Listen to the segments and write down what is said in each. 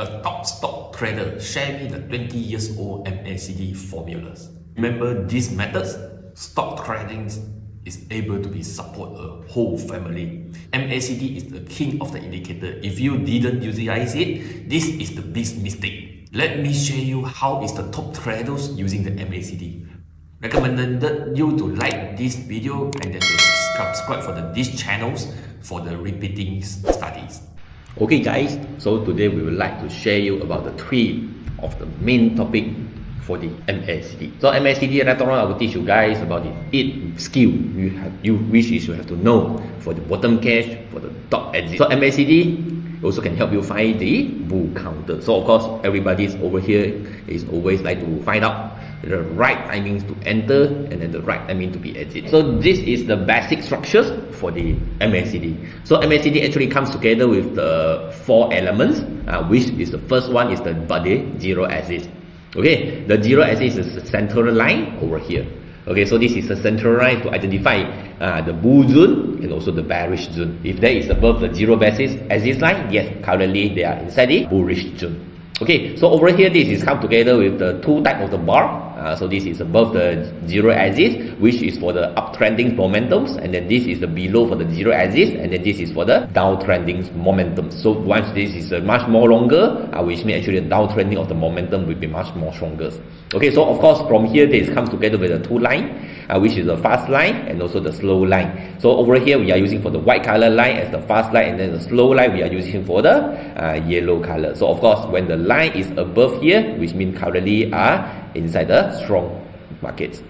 a top stock trader share me the 20 years old MACD formulas. Remember these methods? Stock trading is able to be support a whole family. MACD is the king of the indicator. If you didn't utilize it, this is the big mistake. Let me show you how is the top traders using the MACD. Recommended you to like this video and then to subscribe for the, these channels for the repeating studies. Okay guys, so today we would like to share you about the three of the main topic for the MACD. So MACD later on I will teach you guys about the eight skill you have you which is you have to know for the bottom cash, for the top exit. So MACD also can help you find the bull counter. So of course everybody's over here is always like to find out the right timings to enter and then the right timing to be exit. So this is the basic structures for the MACD. So MACD actually comes together with the four elements, uh, which is the first one is the body zero axis. Okay, the zero axis is the central line over here. Okay, so this is the central line to identify uh, the bull zone and also the bearish zone. If that is above the zero basis axis line, yes, currently they are inside the bullish zone. Okay, so over here this is come together with the two type of the bar uh, so this is above the zero axis, which is for the uptrending momentums, and then this is the below for the zero axis, and then this is for the downtrending momentum. So once this is uh, much more longer, uh, which means actually the downtrending of the momentum will be much more stronger. Okay, so of course from here this comes together with the two line, uh, which is the fast line and also the slow line. So over here we are using for the white color line as the fast line, and then the slow line we are using for the uh, yellow color. So of course when the line is above here, which means currently are inside the strong markets.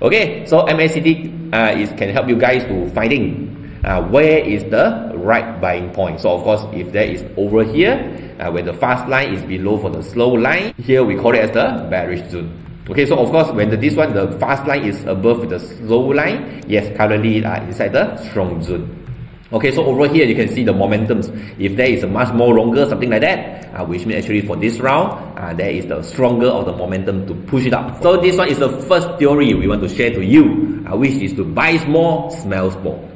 Okay, so MACD uh, is can help you guys to finding uh, where is the right buying point. So of course, if there is over here, uh, when the fast line is below for the slow line, here we call it as the bearish zone. Okay, so of course, when the, this one, the fast line is above the slow line, yes, currently uh, inside the strong zone. Okay, so over here you can see the momentums. If there is a much more longer, something like that, uh, which means actually for this round, uh, there is the stronger of the momentum to push it up. So this one is the first theory we want to share to you, uh, which is to buy small, smell small.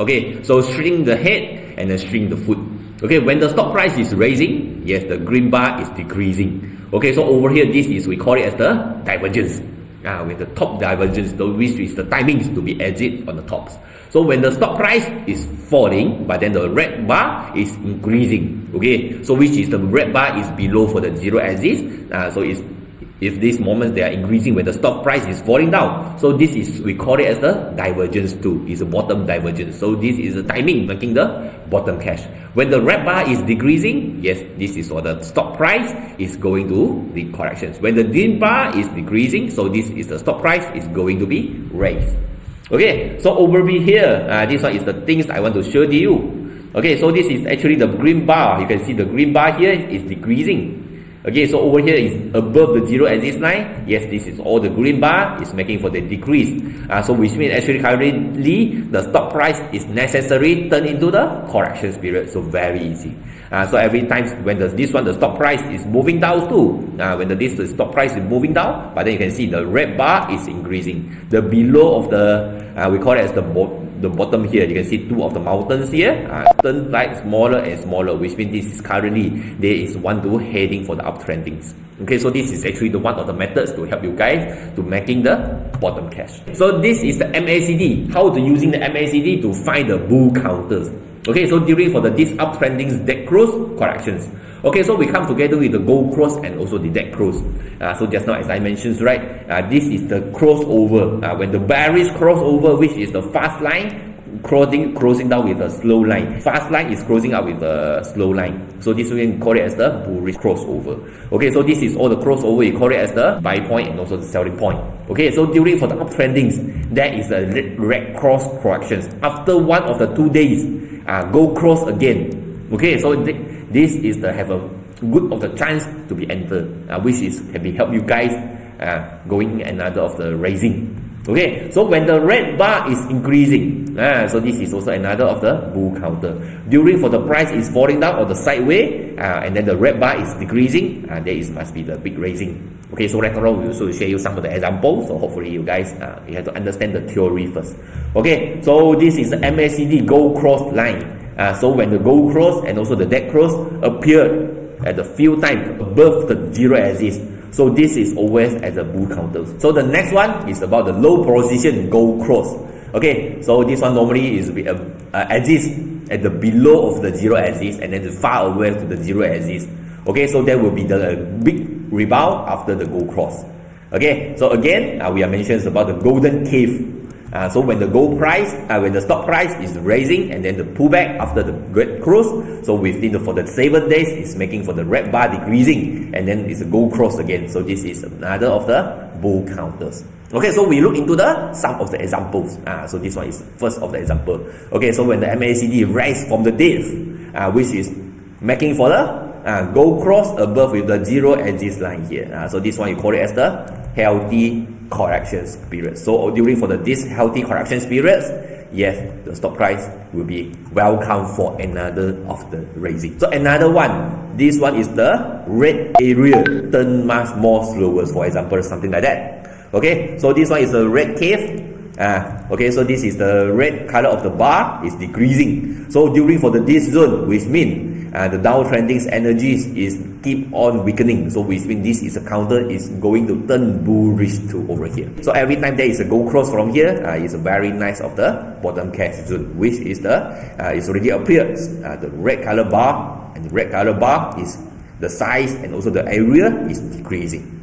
Okay, so shrink the head and then shrink the foot. Okay, when the stock price is raising, yes, the green bar is decreasing. Okay, so over here, this is, we call it as the divergence uh, with the top divergence, the, which is the timings to be exit on the tops. So when the stock price is falling, but then the red bar is increasing, okay? So which is the red bar is below for the zero axis, uh, so it's if these moments they are increasing when the stock price is falling down. So this is we call it as the divergence too. It's a bottom divergence. So this is the timing making the bottom cash. When the red bar is decreasing, yes, this is for the stock price is going to the corrections. When the green bar is decreasing, so this is the stock price is going to be raised. Okay, so over here, uh, this one is the things I want to show to you. Okay, so this is actually the green bar. You can see the green bar here is decreasing. Okay, so over here is above the zero axis line. Yes, this is all the green bar is making for the decrease. Uh, so which means actually currently the stock price is necessary turn into the correction period. So very easy. Uh, so every time when the, this one the stock price is moving down too, uh, when the this the stock price is moving down, but then you can see the red bar is increasing. The below of the uh, we call it as the the bottom here, you can see two of the mountains here, uh, turn like smaller and smaller, which means this is currently, there is one to heading for the uptrendings. Okay, so this is actually the one of the methods to help you guys to making the bottom cash. So this is the MACD, how to using the MACD to find the bull counters. Okay, so during for the this uptrending dead cross corrections. Okay, so we come together with the gold cross and also the dead cross. Uh, so just now as I mentioned, right, uh, this is the crossover. Uh, when the bearish crossover, which is the fast line, crossing crossing down with a slow line. Fast line is crossing up with a slow line. So this we can call it as the bullish crossover. Okay, so this is all the crossover. You call it as the buy point and also the selling point. Okay, so during for the uptrendings, there is a red cross corrections. After one of the two days, uh, go cross again. Okay, so th this is the have a good of the chance to be entered, uh, which is can be help you guys uh, going another of the raising. Okay, so when the red bar is increasing, uh, so this is also another of the bull counter. During for the price is falling down or the sideway, uh, and then the red bar is decreasing, uh, there is must be the big raising. Okay, so later on we also share you some of the examples. So hopefully you guys uh, you have to understand the theory first. Okay, so this is the MACD gold cross line. Uh, so when the gold cross and also the dead cross appeared at the few times above the zero axis. So this is always as a bull counter. So the next one is about the low position gold cross. Okay, so this one normally is uh, uh, axis at the below of the zero axis and then far away to the zero axis. Okay, so that will be the big rebound after the gold cross. Okay, so again, uh, we are mentioning about the golden cave uh, so when the gold price, uh, when the stock price is raising and then the pullback after the great cross, so within the, for the seven days, it's making for the red bar decreasing and then it's a gold cross again. So this is another of the bull counters. Okay, so we look into the some of the examples. Uh, so this one is first of the example. Okay, so when the MACD rise from the depth, uh, which is making for the uh, gold cross above with the zero axis line here. Uh, so this one you call it as the healthy corrections period. So during for the this healthy corrections periods, yes, the stock price will be welcome for another of the raising. So another one, this one is the red area turn much more slower, for example, something like that. Okay, so this one is a red cave. Uh, okay, so this is the red color of the bar is decreasing. So during for the this zone, which mean uh, the downtrending energies is keep on weakening. So which means this is a counter is going to turn bullish to over here. So every time there is a gold cross from here, uh, it's a very nice of the bottom cash zone, which is the uh, it's already appears uh, the red color bar and the red color bar is the size and also the area is decreasing.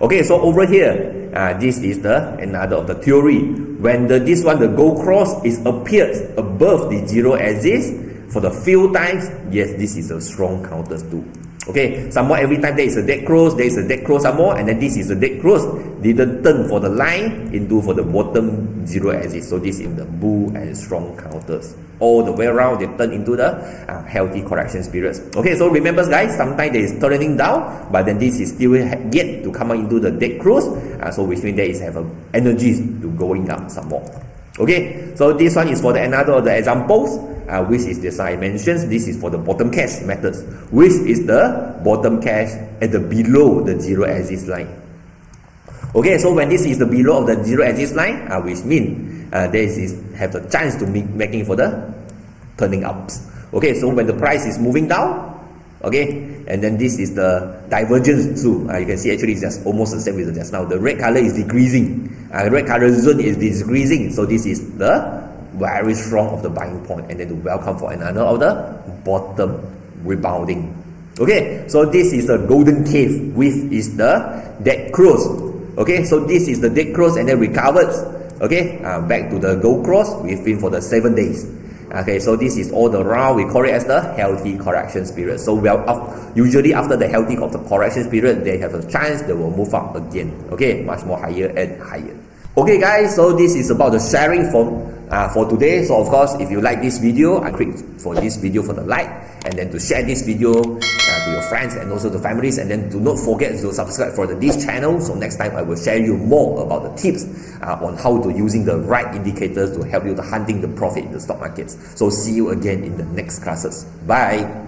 Okay, so over here, uh, this is the another of the theory. When the this one the gold cross is appears above the zero axis, for the few times, yes, this is a strong counter too. Okay, somewhat every time there is a dead cross, there is a dead cross some more, and then this is a dead cross. Didn't turn for the line into for the bottom zero axis. So this is the bull and strong counters. All the way around, they turn into the uh, healthy correction periods. Okay, so remember guys, sometimes there is turning down, but then this is still yet to come into the dead cross. Uh, so which means there is have a energy to going up some more. Okay, so this one is for the another of the examples uh, which is the dimensions. This is for the bottom cash methods, which is the bottom cash at the below the zero axis line. Okay, so when this is the below of the zero axis line, uh, which mean uh, this is have the chance to make making for the turning ups. Okay, so when the price is moving down, okay, and then this is the divergence too. Uh, you can see actually it's just almost the same with just now. The red color is decreasing. Uh, red color zone is decreasing. So this is the very strong of the buying point and then to welcome for another of the bottom rebounding. Okay, so this is the golden cave with is the dead cross. Okay, so this is the dead cross and then recovered. Okay, uh, back to the gold cross within for the seven days. Okay, so this is all the round. We call it as the healthy correction period. So well, usually after the healthy of the correction period, they have a chance they will move up again. Okay, much more higher and higher. Okay, guys. So this is about the sharing for uh, for today. So of course, if you like this video, I click for this video for the like and then to share this video uh, to your friends and also the families and then do not forget to subscribe for the, this channel. So next time I will share you more about the tips uh, on how to using the right indicators to help you to hunting the profit in the stock markets. So see you again in the next classes. Bye.